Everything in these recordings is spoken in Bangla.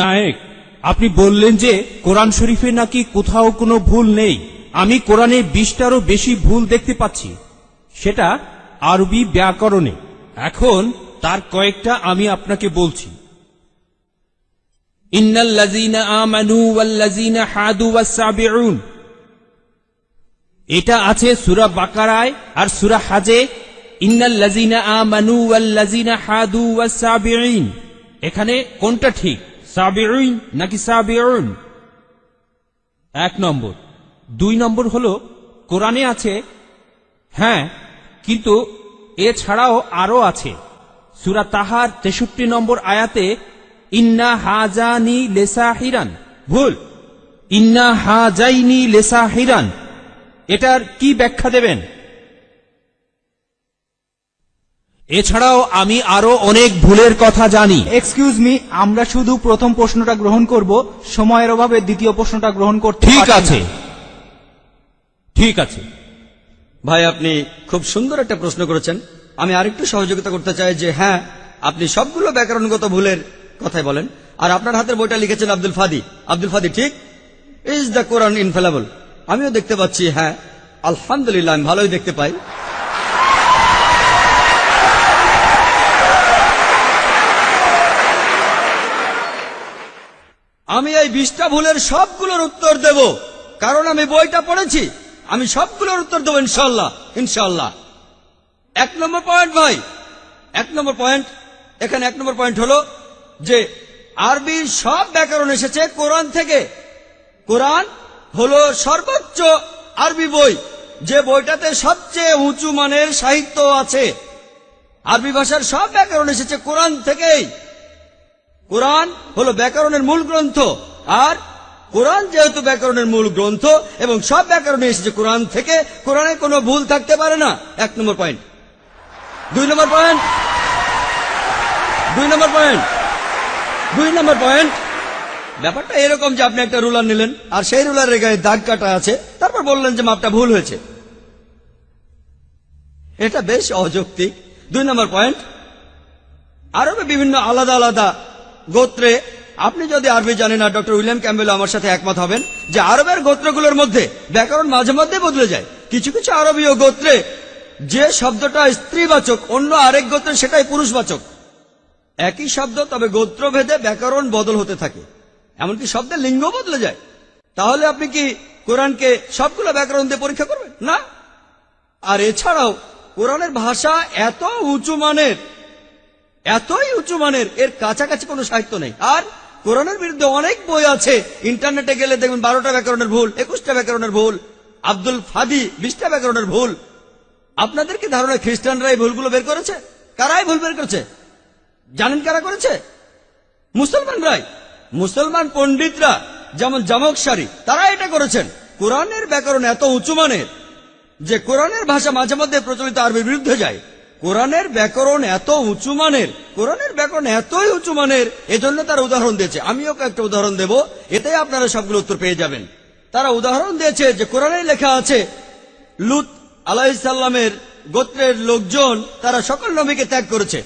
নায়েক আপনি বললেন যে কোরআন শরীফে নাকি কোথাও কোনো ভুল নেই। আমি কোরআনে বিশটারও বেশি ভুল দেখতে পাচ্ছি। সেটা আরবি ব্যাকরণে। এখন তার কয়েকটা আমি আপনাকে বলছি। এটা আছে সূরা বাকারায় আর সূরা হাজে। ইন্নাল্লাযীনা আমানু ওয়াল্লাযীনা হাদু ওয়াস-সাবিউন। এখানে কোনটা ঠিক? সাবিউন নাকি সাবিউন? এক নম্বর। দুই নম্বর হল, কোরআনে আছে হ্যাঁ কিন্তু এছাড়াও আরও আছে। সুরা তাহার তেষট্টি নম্বর আয়াতে, ইন্না হাজানি লেসা হিরান ভুল। ইন্না হাজাইনি লেসা হিরান এটার কি ব্যাখ্যা দেবেন? এছাড়াও আমি আরও অনেক ভুলের কথা জানি। এক্সকিউজ মি আমরা শুধু প্রথম প্রশ্নটা গ্রহণ করব সময়ের অভাবে দ্বিতীয় প্রশ্নটা গ্রহণ করতে ঠিক আছে। ঠিক আছে। ভাই আপনি খুব সুন্দর একটা প্রশ্ন করেছেন। আমি আরেকটু সহযোগিতা করতে চাই যে হ্যাঁ আপনি সবগুলো ব্যাকরণগত ভুলের কথাই বলেন। আর আপনার হাতের বইটা লিখেছেন আব্দুল ফাদি। আব্দুল ফাদি ঠিক? ইজ দ্য কোরআন ইনফেলাবল আমিও দেখতে পাচ্ছি হ্যাঁ। আলহামদুলিল্লাহ আমি ভালোই দেখতে পাই। আমি এই বিশটা ভুলের সবগুলোর উত্তর দেব। কারণ আমি বইটা পড়েছি। আমি সবগুলোর উত্তর দেবো ইনশাল্লাহ ইনশাল্লাহ এক নম্বর পয়েন্ট ভাই, এক নম্বর পয়েন্ট এখানে এক নম্বর পয়েন্ট হলো যে আরবির সব ব্যাকরণ এসেছে কোরআন থেকে। কোরআন হলো সর্বোচ্চ আরবি বই, যে বইটাতে সবচেয়ে উঁচু মানের সাহিত্য আছে। আরবি ভাষার সব ব্যাকরণ এসেছে কোরআন থেকেই। কোরআন হলো ব্যাকরণের মূল গ্রন্থ। আর কোরআন যেহেতু ব্যাকরণের মূল গ্রন্থ, এবং সব ব্যাকরণে এসেছে কোরআন থেকে, কোরআনে কোনো ভুল থাকতে পারে না। এক নম্বর পয়েন্ট দুই নম্বর পয়েন্ট দুই নম্বর পয়েন্ট দুই নম্বর পয়েন্ট ব্যাপারটা এরকম যে আপনি একটা রুলার নিলেন, আর সেই রুলারের গায়ে দাগ কাটা আছে, তারপর বললেন যে মাপটা ভুল হয়েছে। এটা বেশ অযৌক্তিক। দুই নম্বর পয়েন্ট আরবে বিভিন্ন আলাদা আলাদা গোত্রে, আপনি যদি আরবি জানেন না, ডক্টর উইলিয়াম ক্যাম্বেল আমার সাথে একমত হবেন যে আরবের গোত্রগুলোর মধ্যে ব্যাকরণ মাঝে মধ্যে বদলে যায়। কিছু কিছু আরবীয় গোত্রে যে শব্দটা স্ত্রীবাচক, অন্য আরেক গোত্রে সেটাই পুরুষবাচক। একই শব্দ, তবে গোত্রভেদে ব্যাকরণ বদল হতে থাকে। এমনকি শব্দের লিঙ্গ বদলে যায়। তাহলে আপনি কি কোরআনকে সবগুলো ব্যাকরণ দিয়ে পরীক্ষা করবেন? না। আর এছাড়াও কোরআনের ভাষা এত উঁচু মানের এতই উঁচু মানের, এর কাছাকাছি কোনো সাহিত্য নেই। আর কোরআনের বিরুদ্ধে অনেক বই আছে। ইন্টারনেটে গেলে দেখবেন বারোটা ব্যাকরণের ভুল, একুশটা ব্যাকরণের ভুল, আব্দুল ফাদি বিশটা ব্যাকরণের ভুল। আপনাদের কি ধারণা খ্রিস্টানরা এই ভুলগুলো বের করেছে? কারাই ভুল বের করেছে? জানেন কারা করেছে? মুসলমানরাই। মুসলমান পণ্ডিতরা, যেমন জামক সারি, তারা এটা করেছেন। কোরআনের ব্যাকরণ এত উঁচু মানের যে কোরআনের ভাষা মাঝে মধ্যে প্রচলিত আরবির বিরুদ্ধে যায়। কোরআনের ব্যাকরণ এত উঁচু মানের, কোরআনের ব্যাকরণ এতই উঁচু মানের, এজন্য তারা উদাহরণ দিয়েছে। আমিও কয়েকটা উদাহরণ দেব এতে আপনারা সবগুলো উত্তর পেয়ে যাবেন। তারা উদাহরণ দিয়েছে যে কোরআনে লেখা আছে, লুত আলাহিসাল্লামের গোত্রের লোকজন, তারা সকল নবীকে ত্যাগ করেছে।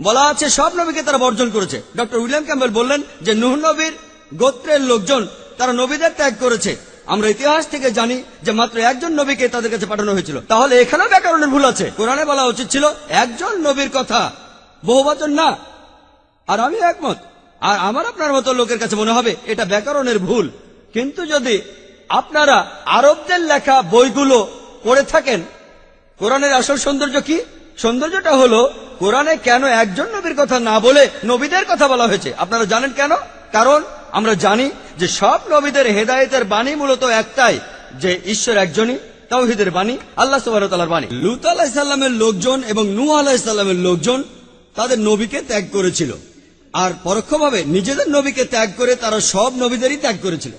বলা আছে সব নবীকে তারা বর্জন করেছে। ডক্টর উইলিয়াম ক্যাম্বেল বললেন যে নুহ নবীর গোত্রের লোকজন, তারা নবীদের ত্যাগ করেছে। আমরা ইতিহাস থেকে জানি যে মাত্র একজন নবীকে তাদের কাছে পাঠানো হয়েছিল। তাহলে এখানেও ব্যাকরণের ভুল আছে। কোরআনে বলা উচিত ছিল, একজন নবীর কথা। বহু বচন না। আর আমি একমত। আর আমার আপনার মতো লোকের কাছে মনে হবে, এটা ব্যাকরণের ভুল। কিন্তু যদি আপনারা আরবদের লেখা বইগুলো পড়ে থাকেন, কোরআনের আসল সৌন্দর্য কি? সৌন্দর্যটা হলো, কোরআনে কেন একজন নবীর কথা না বলে নবীদের কথা বলা হয়েছে? আপনারা জানেন কেন? কারণ আমরা জানি যে সব নবীদের হেদায়েতের বাণী মূলত একটাই, যে ঈশ্বর একজনই, তাওহিদের বাণী, আল্লাহ সুবাহতালার বাণী। লুত আলাহিসাল্লামের লোকজন এবং নূ আলাহিসাল্লামের লোকজন তাদের নবীকে ত্যাগ করেছিল। আর পরোক্ষভাবে নিজেদের নবীকে ত্যাগ করে তারা সব নবীদেরই ত্যাগ করেছিল।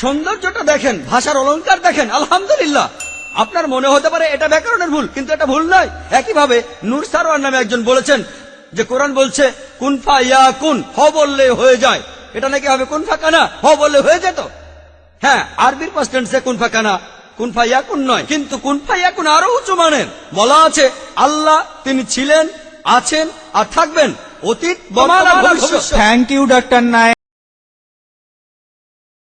সৌন্দর্যটা দেখেন, ভাষার অলংকার দেখেন, আলহামদুলিল্লাহ। আপনার মনে হতে পারে এটা ব্যাকরণের ভুল, কিন্তু এটা ভুল নয়। একইভাবে নূর সারোয়ার নামে একজন বলেছেন যে কোরআন বলছে কুনফা ইয়া কুন, হ বললে হয়ে যায়। এটা নাকি হবে কুনফা কানা? হ বললে হয়ে যেত। হ্যাঁ আরবির পাস্টেন্সে কুনফা কানা কোন ফাইয়াকুন নয়, কিন্তু কোন ফাইয়াকুন আরও উঁচু মানের। বলা আছে, আল্লাহ তিনি ছিলেন, আছেন আর থাকবেন অতীত থ্যাংক ইউ ডাক্তার নায়ক